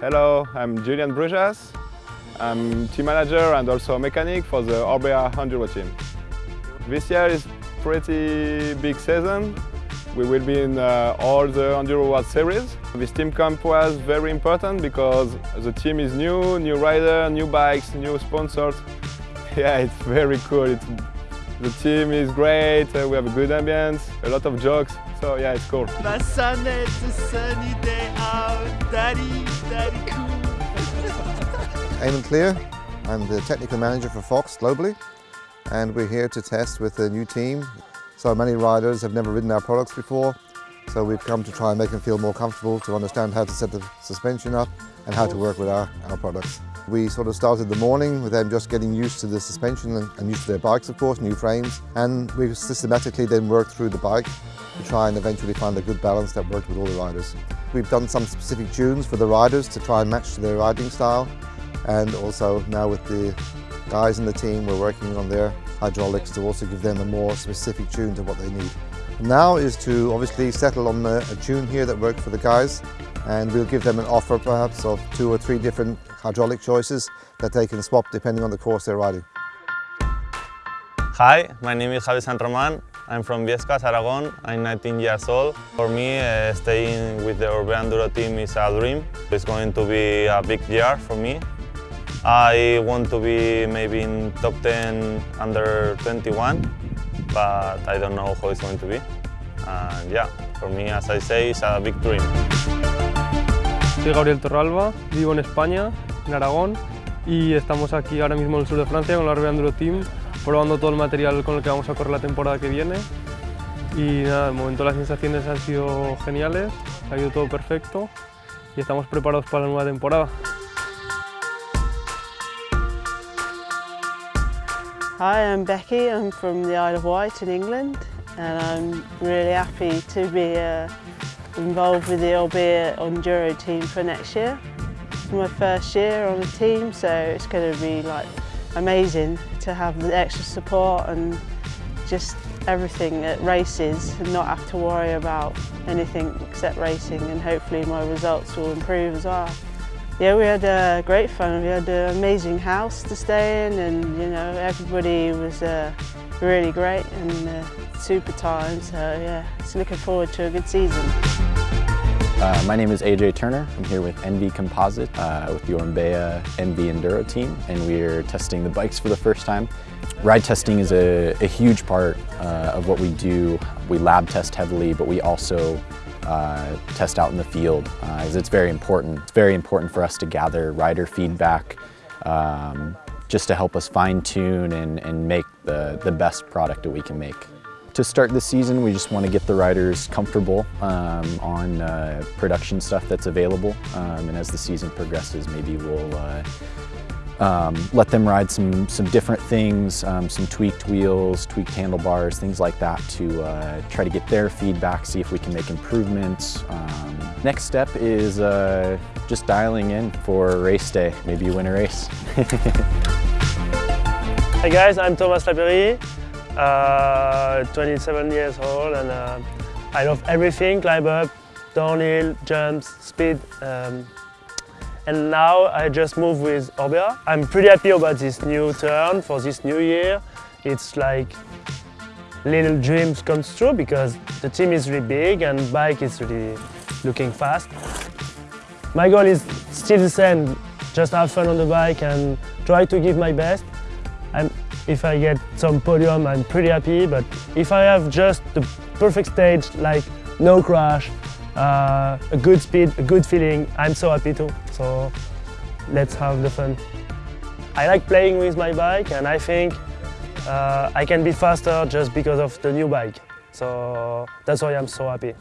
Hello, I'm Julian Brujas. I'm team manager and also mechanic for the Orbea Enduro team. This year is pretty big season. We will be in uh, all the Enduro World Series. This team camp was very important because the team is new, new rider, new bikes, new sponsors. Yeah, it's very cool. It's, the team is great, uh, we have a good ambience, a lot of jokes, so yeah, it's cool. A sunny day out, daddy, daddy. Eamon Clear, I'm the technical manager for Fox globally and we're here to test with a new team. So many riders have never ridden our products before so we've come to try and make them feel more comfortable to understand how to set the suspension up and how to work with our, our products. We sort of started the morning with them just getting used to the suspension and, used to their bikes of course, new frames and we've systematically then worked through the bike to try and eventually find a good balance that worked with all the riders. We've done some specific tunes for the riders to try and match to their riding style and also now with the guys in the team we're working on their hydraulics to also give them a more specific tune to what they need. Now is to obviously settle on a, a tune here that works for the guys and we'll give them an offer perhaps of two or three different hydraulic choices that they can swap depending on the course they're riding. Hi, my name is Javi San Roman. I'm from Biescas, Aragon. I'm 19 years old. For me, uh, staying with the Orbea Enduro team is a dream. It's going to be a big year for me. I want to be maybe in top 10 under 21, but I don't know how it's going to be. And yeah, for me, as I say, it's a big dream. Soy Gabriel Torralba, vivo en España, en Aragón, y estamos aquí ahora mismo en el sur de Francia con la Orbea Enduro Team, probando todo el material con el que vamos a correr la temporada que viene. Y nada, de momento las sensaciones han sido geniales, ha ido todo perfecto y estamos preparados para la nueva temporada. Hi, I'm Becky. I'm from the Isle of Wight in England and I'm really happy to be uh, involved with the Orbea Enduro team for next year. It's my first year on the team so it's going to be like amazing to have the extra support and just everything at races and not have to worry about anything except racing and hopefully my results will improve as well. Yeah, we had uh, great fun. We had an amazing house to stay in and, you know, everybody was uh, really great and uh, super time. So, yeah, just looking forward to a good season. Uh, my name is AJ Turner. I'm here with ENVE Composite uh, with the Orbea ENVE Enduro team and we're testing the bikes for the first time. Ride testing is a, a huge part uh, of what we do. We lab test heavily, but we also uh, test out in the field because uh, it's very important. It's very important for us to gather rider feedback um, just to help us fine tune and, and make the, the best product that we can make. To start the season, we just want to get the riders comfortable um, on uh, production stuff that's available. Um, and as the season progresses, maybe we'll uh, um, let them ride some, some different things, um, some tweaked wheels, tweaked handlebars, things like that to uh, try to get their feedback, see if we can make improvements. Um, next step is uh, just dialing in for race day, maybe you win a race. Hi guys, I'm Thomas Lapeyrie, uh, 27 years old and uh, I love everything, climb up, downhill, jumps, speed. And now I just moved with Orbea. I'm pretty happy about this new turn for this new year. It's like little dreams come true because the team is really big and bike is really looking fast. My goal is still the same, just have fun on the bike and try to give my best. I'm, if I get some podium, I'm pretty happy, but if I have just the perfect stage, like no crash, uh, a good speed, a good feeling, I'm so happy too. So let's have the fun. I like playing with my bike and I think uh, I can be faster just because of the new bike. So that's why I'm so happy.